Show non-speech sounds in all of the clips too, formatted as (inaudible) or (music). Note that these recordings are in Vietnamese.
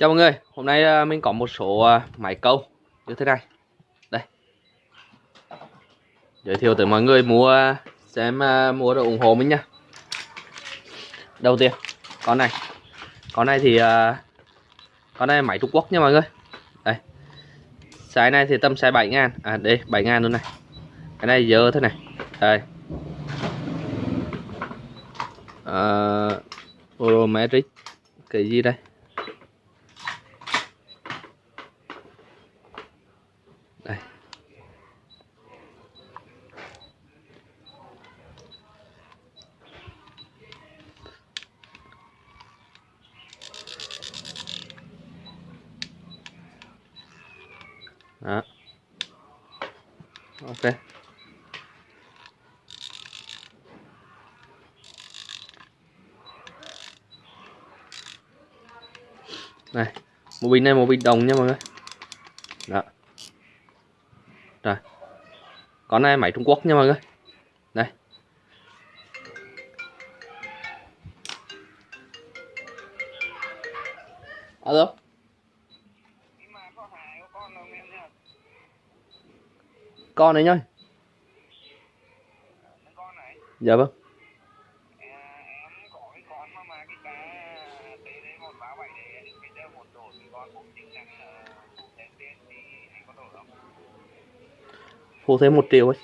Chào mọi người, hôm nay à, mình có một số à, máy câu như thế này. Đây. Giới thiệu tới mọi người mua à, xem mua được ủng hộ mình nha. Đầu tiên, con này. Con này thì Con này máy Trung Quốc nha mọi người. Đây. Size này thì tầm size 7 ngàn. À đây 7 ngàn luôn này. Cái này dơ thế này. Đây. Uh, Orometric Cái gì đây? Đó. Ok. Này, một bình này, một bình đồng nha mọi người. Đó. Rồi. Con này máy Trung Quốc nha mọi người? Con này nhá. Dạ vâng. Phụ thêm một triệu ấy.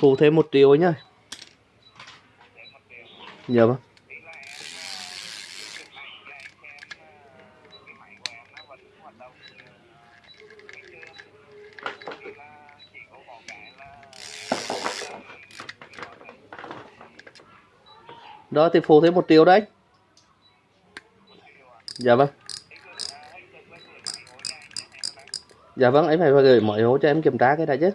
Phụ thêm một triệu ấy nhá. Dạ vâng. Đó, thì phụ thêm một triệu đấy. Dạ vâng. Dạ vâng em phải gửi mọi hố cho em kiểm tra cái này chứ.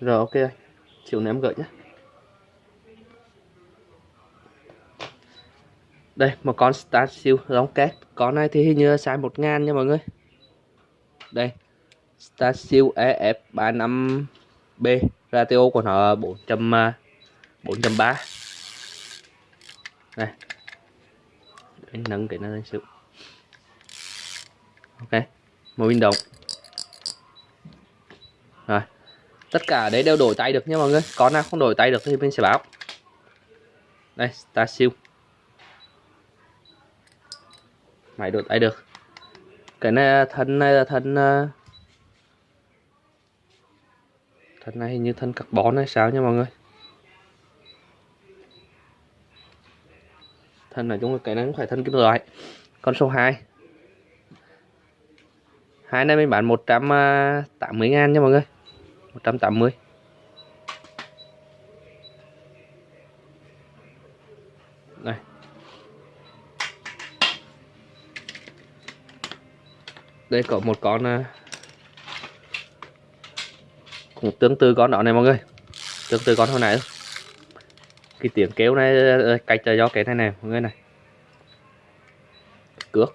Rồi, ok chiều ném gửi nhé đây, một con Star siêu giống két. Con này thì hình như size 1 ngàn nha mọi người. Đây Star siêu EF35B ratio của nó 400 4.3 à, đây. Để nâng cái nó lên xíu. Ok, một pin đồng. Rồi, tất cả đấy đều đổi tay được nha mọi người. Con nào không đổi tay được thì mình sẽ báo. Đây Star siêu máy đổi tay được. Cái này thân, này là thân à, thân này hình như thân carbon hay sao nha mọi người? Thân này chúng cái này cũng phải thân kim loại, con số 2 hai này mình bán 180 à, ngàn nha mọi người. 180 đây có một con à, cũng tương tự con đó này mọi người. Tương tự con hồi nãy. Cái tiếng kêu này à, à, cách cho do cái này này mọi người này. Cước.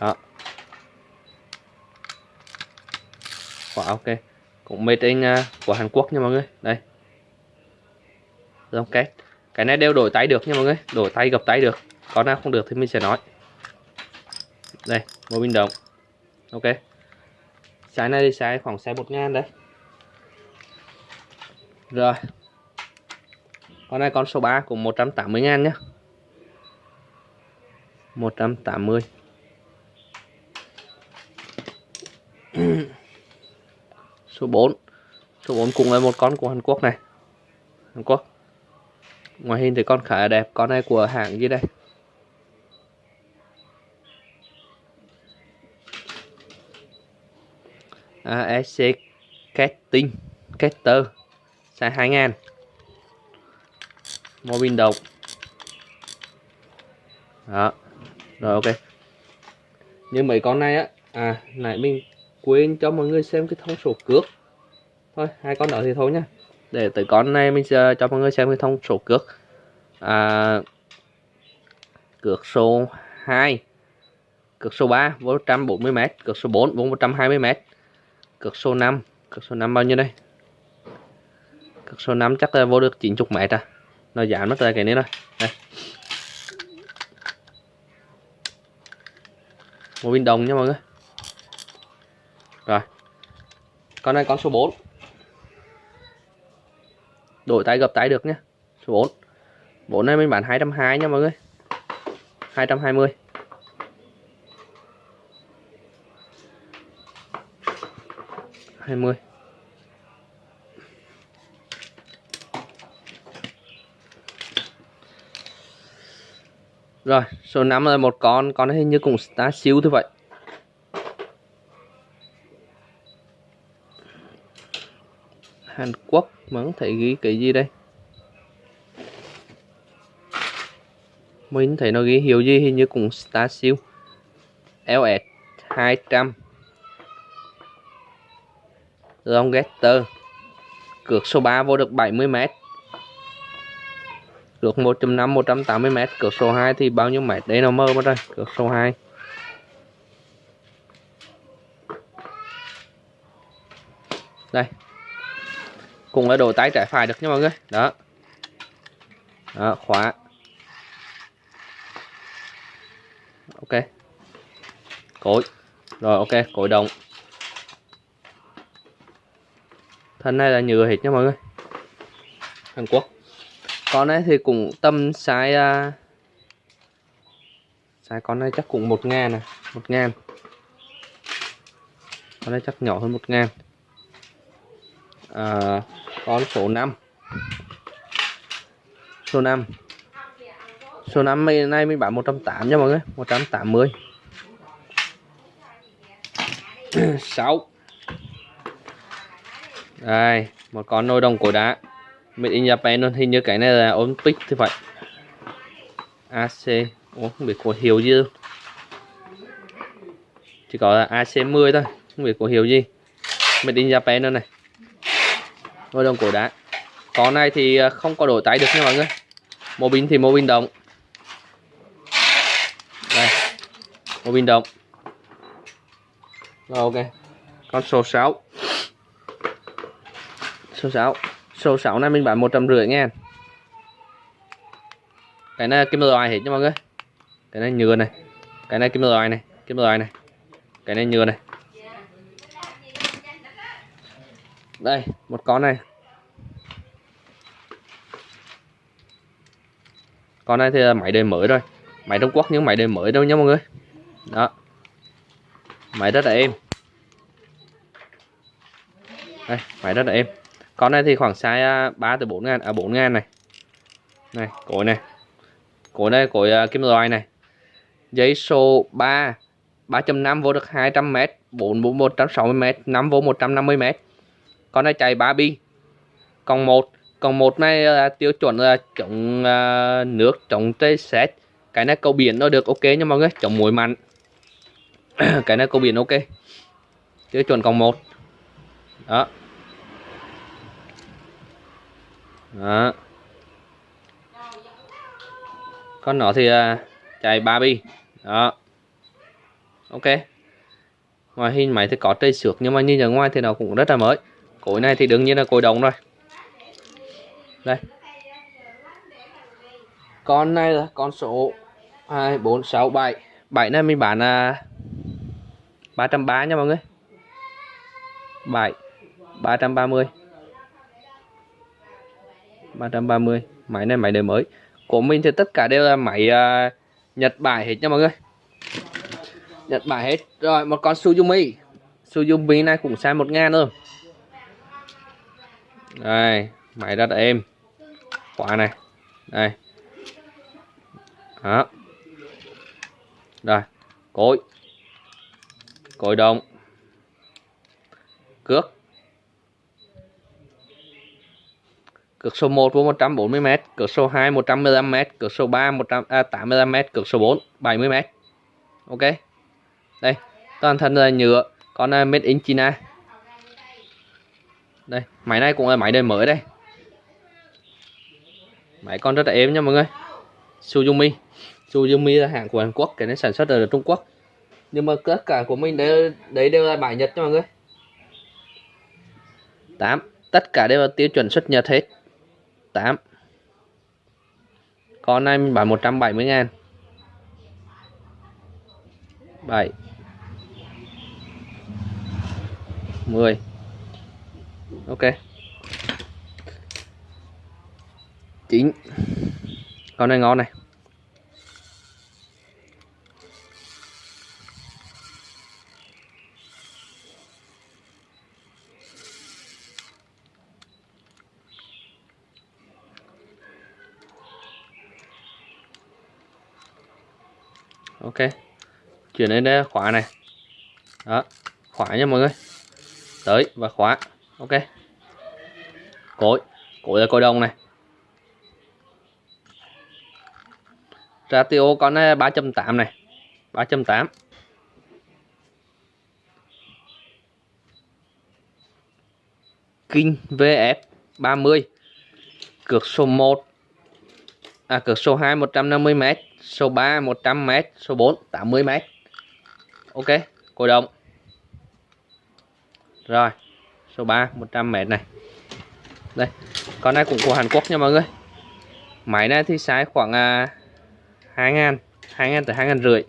Đó. Wow, ok. Cũng made in uh, của Hàn Quốc nha mọi người. Đây. Ok. Cái này đều đổi tay được nha mọi người. Đổi tay gập tay được. Con nào không được thì mình sẽ nói đây một bình động ok. Size này thì size khoảng size một ngàn đấy. Rồi. Con này con số 3 cũng 180 ngàn nhé 180 (clears throat) số 4 số 4 cũng là một con của Hàn Quốc này. Hàn Quốc. Ngoài hình thì con khá là đẹp. Con này của hãng gì đây? À, Casting Caster size 2000 một pin đồng đó. Rồi ok. Nhưng mấy con này á à nãy mình quên cho mọi người xem cái thông số cước. Thôi hai con đó thì thôi nha để tới con này mình sẽ cho mọi người xem cái thông số cước. À, cược số 2 cược số 3 vô 140m cược số 4 420m cược số 5 cược số 5 bao nhiêu đây? Cược số 5 chắc là vô được 90 mét à. Nó giảm mất rồi, cái này rồi đây. Một viên đồng nha mọi người. Rồi. Con này con số 4 đổi tay gập tay được nhé số 4 4 này mình bán 220 nha mọi người. 220 20 Rồi, số 5 là một con, con hình như cũng star siêu như vậy. Hàn Quốc mà không thấy ghi cái gì đây. Mình thấy nó ghi hiệu gì hình như cũng Star siêu. LS 200 Longgetter Cược số 3 vô được 70m Cược 1.5 180m Cược số 2 thì bao nhiêu mét? Đây nó mơ mất rồi. Cược số 2 Đây. Cùng là đổi tay trái phải được nha mọi người. Đó. Đó, khóa. Ok. Cối. Rồi, ok, cối động thân này là nhựa hết nha mọi người. Hàn Quốc. Con này thì cũng tầm size uh, size con này chắc cũng một ngàn nè một ngàn. Con này chắc nhỏ hơn một ngàn. À, con số 5 số 5 số 5 này mình bán 180 nha mọi người 180 6 đây một con nồi đồng cổ đá. Made in Japan luôn hình như cái này là Olympic thì phải. AC Ủa, không biết có hiệu gì đâu. chỉ có là AC10 thôi không biết có hiệu gì. Made in Japan luôn này. Nồi đồng cổ đá. Con này thì à, không có đổi tái được nha mọi người. Mô pin thì mô pin đồng đây mô pin đồng rồi ok. Con số 6 số 6 số 6 này mình bán một trăm rưỡi ngàn. Cái này kim loại hết nha mọi người. Cái này nhựa này. Cái này kim loại này. Kim loại này. Cái này nhựa này. Đây, một con này. Con này thì là máy đời mới rồi. Máy Trung Quốc nhưng máy đời mới đâu nha mọi người. Đó. Máy rất là êm. Đây, máy rất là êm con này thì khoảng size 3 à, từ 4 ngàn, à 4 ngàn này. Này cối này. Cối này cối uh, kim loại này. Giấy số 3 3.5 vô được 200m 4 vô 160m 5 vô 150m con này chạy 3 bi. Còn một còn một này là tiêu chuẩn là chống uh, nước chống tê xét. Cái này cầu biển nó được ok nha mọi người chống muối mặn. (coughs) Cái này cầu biển ok. Tiêu chuẩn còn một. Đó. Đó. Con nó thì à, uh, chạy ba bi. Đó. Ok. Ngoài hình máy thì có trây xước nhưng mà nhìn ở ngoài thì nó cũng rất là mới. Cối này thì đương nhiên là cối đồng rồi. Đây. Con này là con số hai bốn sáu bảy. Bảy này mình bán là ba trăm ba nha mọi người. Bảy. Ba trăm ba mươi. 330 máy này máy đời mới. Của mình thì tất cả đều là máy uh, Nhật Bản hết nha mọi người. Nhật Bản hết. Rồi một con Suzumi Suzumi này cũng sai một ngàn luôn đây máy rất êm khóa này. Đây. Đó. Rồi cối. Cối đồng. Cước. Cực số 1 vô 140m, cực số 2 115m, cực số 3 185m, cực số 4 70m. Ok. Đây, toàn thân là nhựa, con uh, made in China. Đây, máy này cũng là máy đời mới đây. Máy con rất là êm nha mọi người. Suzumi. Suzumi là hàng của Hàn Quốc cái này sản xuất ở Trung Quốc nhưng mà tất cả của mình đấy, đấy đều là bài Nhật nha mọi người 8 tất cả đều là tiêu chuẩn xuất Nhật hết 8 con này mình bán 170 ngàn. 7 10 ok. 9 con này ngon này. Ok. Chuyển lên đây khóa này. Đó, khóa nha mọi người. Tới và khóa. Ok. Cối. Cối là cối đồng này. Ratio con uh, này. 3.8 này 3.8 Kinh VF 30 cược số 1 à cược số 2 150m số 3 100m số 4 80m ok cổ động. Rồi số 3 100m này. Đây con này cũng của Hàn Quốc nha mọi người. Máy này thì size khoảng à, 2 ngàn 2 ngàn tới 2 ngàn rưỡi.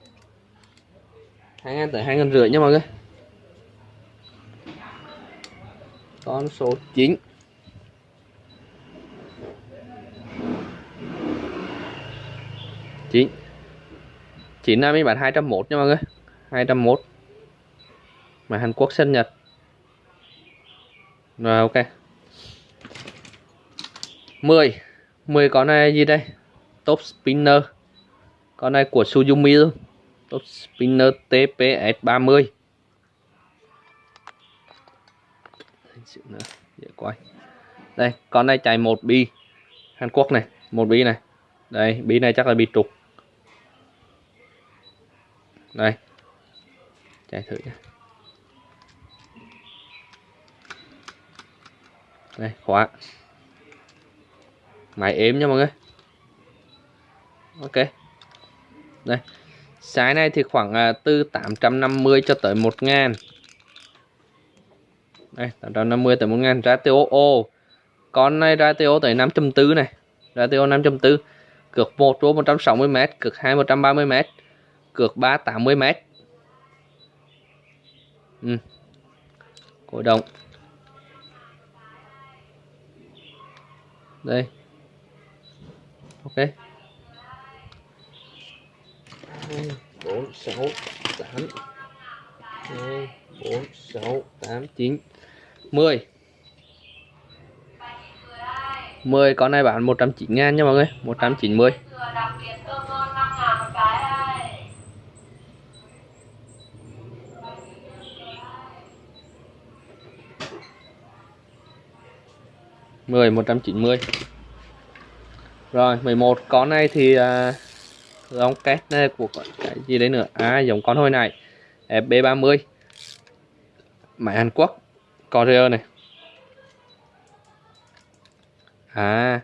2 ngàn tới 2 ngàn rưỡi nha mọi người. Con số 9 9 9 này mình bán 201 nha mọi người. 201 mà Hàn Quốc sân nhật. Rồi, ok. 10 10 con này gì đây? Top spinner. Con này của Suzumi luôn. Top spinner TPS 30 nữa. Dễ quay đây, con này chạy một bi. Hàn Quốc này, một bi này. Đây, bi này chắc là bi trục đây. Chạy thử nhé đây, khóa. Máy êm nha mọi người. Ok. Đây. Size này thì khoảng à, từ 850 cho tới 1 ngàn. Đây 850 tới 1 ngàn. Ratio ô con này ratio tới 5.4 này. Ratio 5.4 cược 1 vô 160m cược 2 130m cược ba 80m ừ. cổ động. Đây. Ok. 2 4 6 8 2 4 6 8 9 10 10 con này bán 190 ngàn nha mọi người. 190 10 190 rồi 11 con này thì à, uh, giống két này của cái gì đấy nữa? À giống con hồi này FB30 máy Hàn Quốc Korea này. À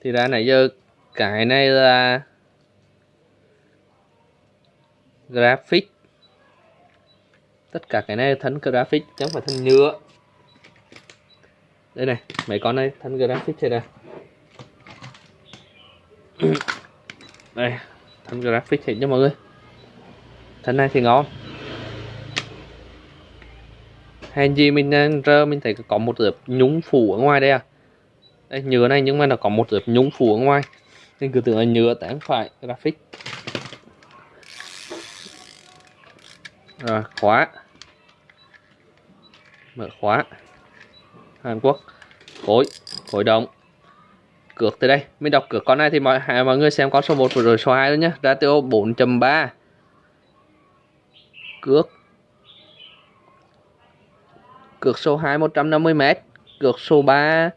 thì ra nãy giờ cái này là graphic. Tất cả cái này thân graphic chứ không phải thân nhựa đây này, mấy con này thân graphic thế này. (coughs) Đây, thân graphic hiện nha mọi người. Thân này thì ngon. Hèn gì mình ờ, rơ mình thấy có một lớp nhúng phủ ở ngoài đây à? Đây, nhựa này nhưng mà nó có một lớp nhúng phủ ở ngoài. Nên cứ tưởng là nhựa tại phải, graphic. Rồi, khóa. Mở khóa. Hàn Quốc. Khối khối động cược từ đây. Mình đọc cược con này thì mọi mọi người xem con số 1 rồi số 2 luôn nhé ratio 4.3 cược. Cược số 2 150m cược số 3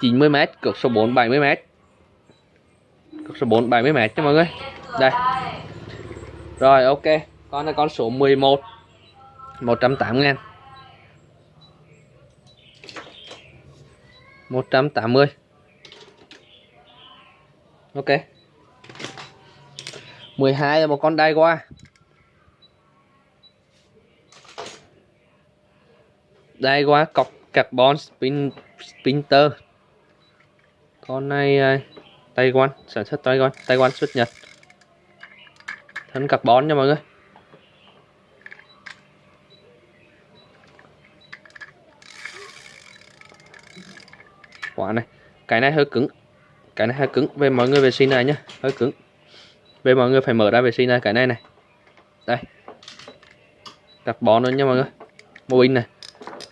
90m cược số 4 70m cược số 4 70m cho mọi người. Đây. Rồi, ok. Con này con số 11 180 ngàn. 180 ok. 12 là một con đai qua đai qua cọc carbon spin, spinter. Con này à, Taiwan, sản xuất Taiwan Taiwan xuất Nhật. Thân carbon nha mọi người. Quả này. Cái này hơi cứng. Cái này hơi cứng. Về mọi người vệ sinh này nhá. Hơi cứng. Về mọi người phải mở ra vệ sinh này, cái này này. Đây. Đặt bó nữa nha mọi người. Mô pin này.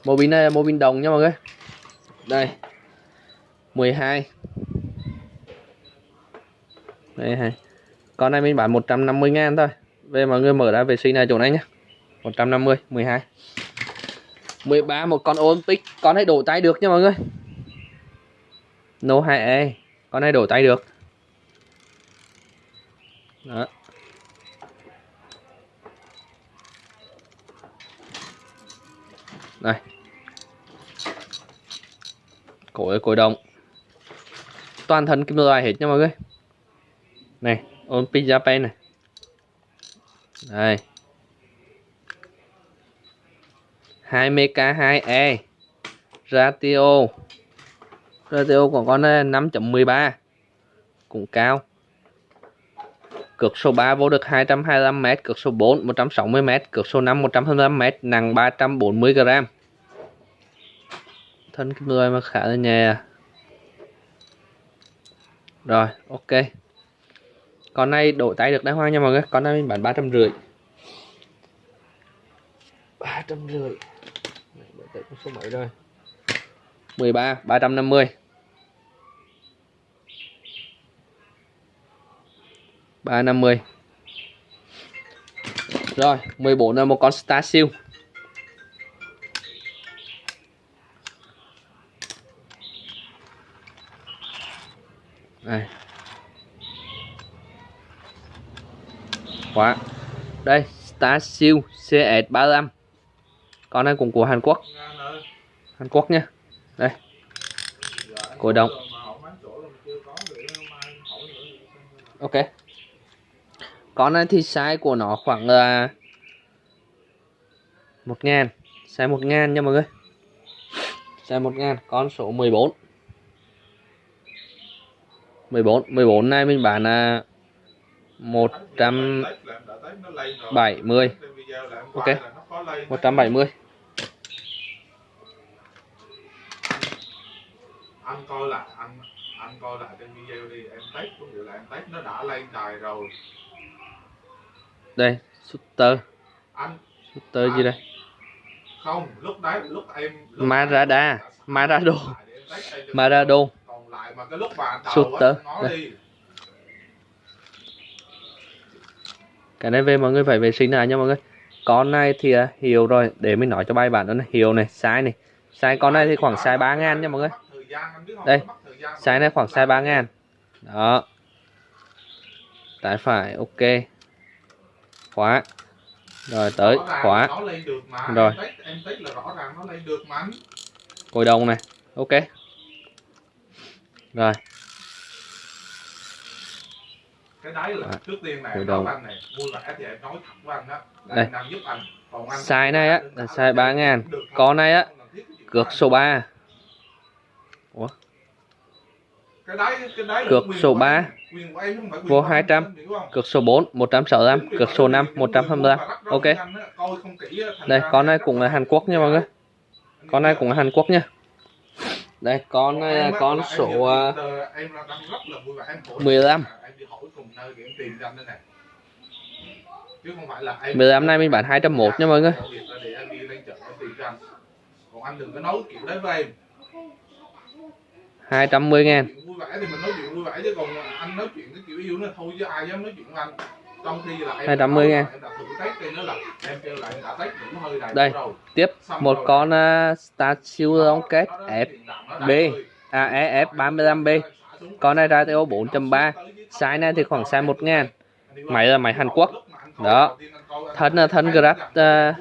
Mô pin này là mô pin đồng nha mọi người. Đây. 12 đây, hay. Con này mình bán 150 ngàn thôi. Về mọi người mở ra vệ sinh này chỗ này nhá. 150 12 13 một con Olympic. Con này đổ tay được nha mọi người. No 2E con này đổi tay được. Đó. Đây cối cối đồng toàn thân kim loại hết nha mọi người. Này Olympic Japan này. Đây 2mK2e, ratio ratio của con này 5.13 cũng cao. Cược số 3 vô được 225m cược số 4 160m cược số 5 125m nặng 340g thân cái người mà khá là nhẹ à. rồi, ok. Con này đổi tay được đá hoang nha mọi người. Con này mình bán ba trăm rưỡi. Ba trăm rưỡi. Số mấy rồi? 13 350 350 rồi 14 là một con Star siêu đây khóa đây Star siêu CS35 con này cũng của Hàn Quốc. Hàn Quốc nha đây. Cổ động. Ok. Con này thì size của nó khoảng là một ngàn. Size một ngàn nha mọi người. Size một ngàn, con số 14 14 14 này mình bán là 170 ok 170 anh coi lại anh anh coi lại trên video đi em test cũng như là em test nó đã lên đài rồi. Đây shooter. Anh shooter gì đây? Không lúc đấy lúc em lúc Marada Marado. Marado. Còn lại mà cái lúc mà anh đầu Shooter. Đây. đi. Cái này về mọi người phải vệ sinh lại nha mọi người. Con này thì à, hiệu rồi để mình nói cho bài bản đó này. Hiệu này size này. Size con này thì khoảng size 3 ngàn nha mọi người Đây, size này khoảng size 3 ngàn. Đó. Tay phải ok. Khóa. Rồi tới khóa. Rồi. cồi đồng này. Ok. Rồi. Cái đấy là trước tiên này đồng. anh này vui vẻ thì em nói thật với anh đó. Đây. anh. Còn anh size này á là size 3 ngàn. con này á cược số 3 cái đấy cái đấy là Cược quyền số của ba. em, quyền của em, không phải quyền Vô của anh, 200. anh hiểu không? cược số 4 165 Đúng cược số của 5 em, quyền 125 của anh, ok. đây con này cũng là Hàn Quốc nha mọi người. Con này cũng là Hàn Quốc nha. Đây con này con số hỏi 15. em đi hỏi cùng nơi để em tìm cho anh đây này. Chứ không phải là em 15 này mình bán 201 nha mọi người. Anh còn anh đừng có nói kiểu đấy với em 210 ngàn vui vẻ thì mình nói chuyện vui vẻ chứ còn anh nói chuyện cái kiểu yêu nó thôi chứ ai dám nói chuyện với anh trong khi là em 280 đã nói ngàn. Đây. tiếp một con uh, Star Siêu Long kết Đó, đó, F tiền đạm nó đã B. hơi. à, EF35B con này ratio 4.3 size này thì khoảng size 1 ngàn Máy là máy Hàn Quốc. Đó. Thân là thân Grab, ờ,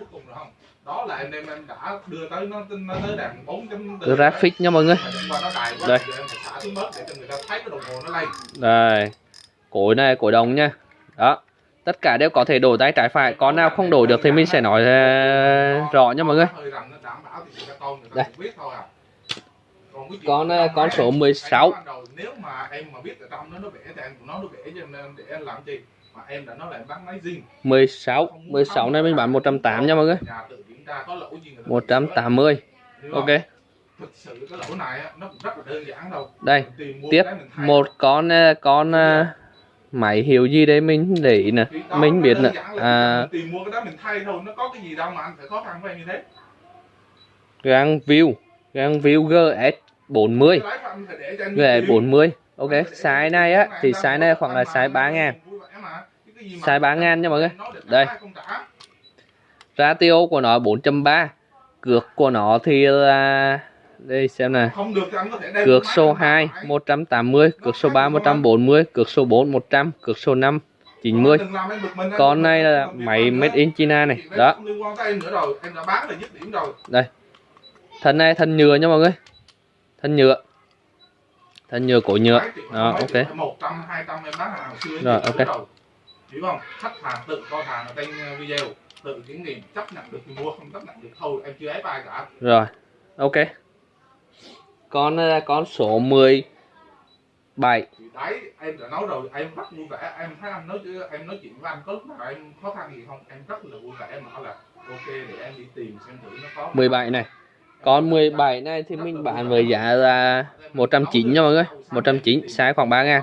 đó là em em em đã đưa tới nó nó tới đàn 4 chấm graphic nha mọi người. Đây. đây nó cối này cối đồng nha. Đó. Tất cả đều có thể đổi tay trái phải. Con nào không đổi được thì mình sẽ nói ờ, rõ nha mọi người. Nó Đây. à. Con, ờ, con số em- 16. em ban đầu Nếu mà em mà biết ở trong nó nó vẽ thì em nói nó vẽ cho nên để em làm gì mà em đã nói là em bán máy zin. 16 16 này mình bán 180 nha mọi người Nhà tự kiểm tra có lỗi gì người ta tự sửa. 180 Hiểu không? ok thực sự cái lỗi này á, nó cũng rất là đơn giản đâu đây tiếp một con ờ, con ờ, máy hiệu gì đấy mình để ý nè mình biết nè à, tìm mua cái đó mình thay thôi nó có cái gì đâu mà anh phải khó khăn với em như thế gang view gang view GS 40 Cái lái của anh phải để cho anh GS tìm. 40 ok size này á thì size này khoảng là size 3 ngàn Size 3 ngàn nha mọi người. Đây. Ratio của nó 4.3 cược của nó thì là đây xem đem cược số anh 2 bán. 180 cược số 3 140 cược số 4 100 cược số 5 90 Đừng làm em bực mình, em con này là máy made in China này. Đó. rồi. Thân này thân nhựa nha mọi người. Thân nhựa. Thân nhựa cổ nhựa. Đó ok. Rồi, ok. hiểu không? Khách hàng tự coi hàng ở trên uh, video tự kiểm nghiệm chấp nhận được thì mua không chấp nhận được thôi em chưa ép ai cả. Rồi ok. Con là con số 17 thì đấy em đã nói rồi em rất vui vẻ. Em thấy anh nói chứ em nói chuyện với anh có lúc nào em khó khăn gì không em rất là vui vẻ. Em nói là ok để em đi tìm xem thử nó có 17 này. Con 17 này thì mình bán với giá là 190 nha mọi người. 190 size khoảng 3 ngàn.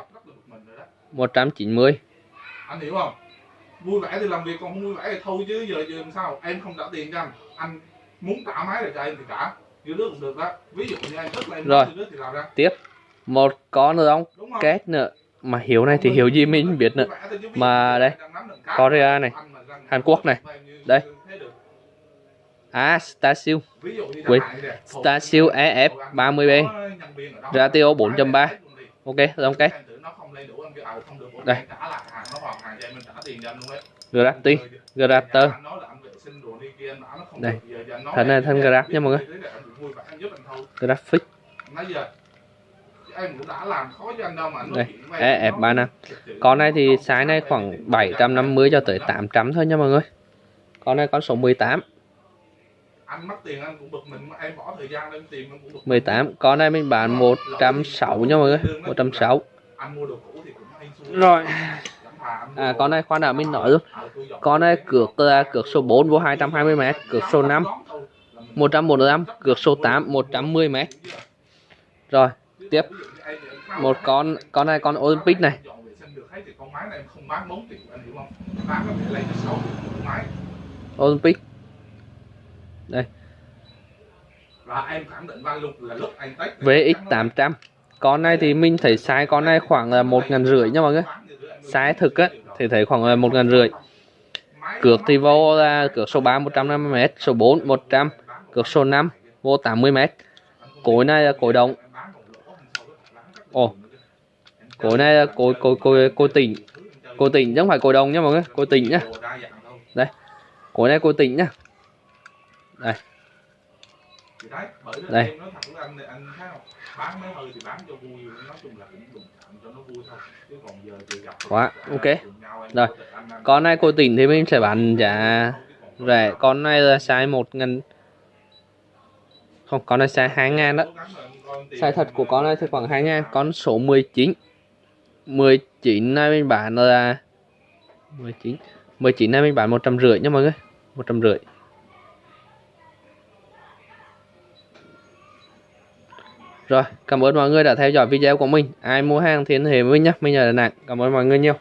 190 anh hiểu không vui vẻ thì làm việc còn không vui vẻ thì thôi chứ giờ giờ làm sao? Em không trả tiền cho anh. Anh muốn trả máy lại cho em thì trả. Như đứa cũng được đó. Ví dụ như em rất là em Rồi. đứa thì làm ra. Một con nữa không? Đúng không kết nữa. Mà hiểu này thì hiểu gì mình biết nữa. Mà đây, Korea này, Hàn Quốc này, đây. à như Quên. chẳng hạn nè, Starsill EF 30B có nhân viên ở đó, Ratio 4.3. ok rồi ok nó không lên đủ anh kêu, ờ, không được, Đây. trả lại hàng nó hoàn hàng cho em mình trả tiền cho anh luôn đấy nó không Đây. Thân này em thế, graph nha. Mọi người. Graphic em cũng đã làm khó cho anh đâu mà anh nói Đây, chuyện với em, EF35 nó thực sự con này thì size này khoảng em 750 cho tới 800 thôi nha mọi người. Con này con số 18 anh mất tiền anh cũng bực mình em bỏ thời gian lên tìm anh cũng bực mình. 18 con này mình bán 160 nha mọi người. 160 anh mua đồ cũ thì cũng hay xui. Rồi. À con này khoan đã mình nói luôn con này cược là cược số 4 vô 220m cược số 5 145 cược số 8 110m rồi tiếp. Một con con này con Olympic này. Dọn vệ sinh được hết thì con máy này em không bán 4 triệu anh hiểu không? Bán có thể lấy cho 6 triệu một máy. Olympic. Và em khẳng định van lục là lúc anh tách VX800 con này thì mình thấy size con này khoảng là một ngàn rưỡi nha mọi người. Size thực á thì thấy khoảng là một ngàn rưỡi. Cược thì vô là cược số 3 150m số 4 100 cược số 5 vô 80m cối này là cối động Ồ, cối này là cối cối cối cối tỉnh cối tỉnh chứ không phải cối đồng nha mọi người cối tỉnh nhá. Đây cối này cối tỉnh nhá. Đây. Đấy, bởi Đây. em nói với anh thì anh thấy không? Bán mấy hơi thì bán cho vui, nói chung là cũng đụng chạm cho nó vui thôi. Chứ còn giờ thì gặp Quá, ok. nhau Rồi. con này cối tỉnh thì mình sẽ bán giá rẻ con này là size 1 ngàn không con này size 2 ngàn đó size thật của con này thì khoảng 2 ngàn con số 19 19 này mình bán là 19 19 này mình bán 150 nha mọi người 150 Rồi, cảm ơn mọi người đã theo dõi video của mình. Ai mua hàng thì liên hệ với mình nhé. Mình ở Đà Nẵng. Cảm ơn mọi người nhiều.